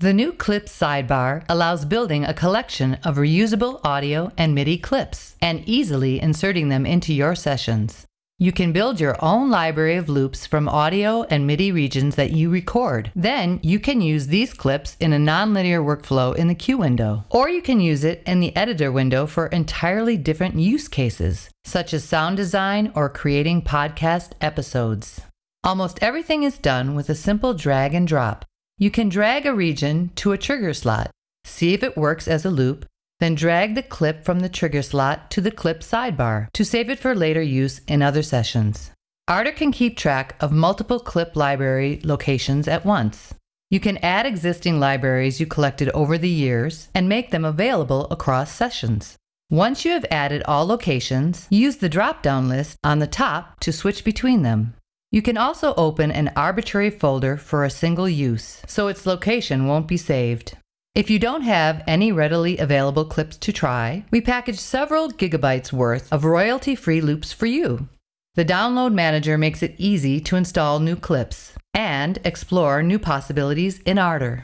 The new Clips sidebar allows building a collection of reusable audio and MIDI clips and easily inserting them into your sessions. You can build your own library of loops from audio and MIDI regions that you record. Then you can use these clips in a nonlinear workflow in the cue window. Or you can use it in the editor window for entirely different use cases, such as sound design or creating podcast episodes. Almost everything is done with a simple drag and drop. You can drag a region to a trigger slot, see if it works as a loop, then drag the clip from the trigger slot to the clip sidebar to save it for later use in other sessions. Ardour can keep track of multiple clip library locations at once. You can add existing libraries you collected over the years and make them available across sessions. Once you have added all locations, use the drop down list on the top to switch between them. You can also open an arbitrary folder for a single use, so its location won't be saved. If you don't have any readily available clips to try, we package several gigabytes worth of royalty free loops for you. The Download Manager makes it easy to install new clips and explore new possibilities in Ardour.